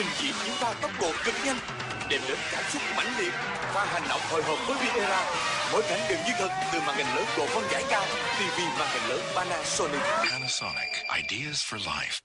trình diễn chúng ta tốc độ cực nhanh, đem đến cảm xúc mãnh liệt và hành động hồi hộp với Viera mỗi cảnh đều như thật từ màn hình lớn độ phân giải cao TV màn hình lớn Panasonic Panasonic. Ideas for life.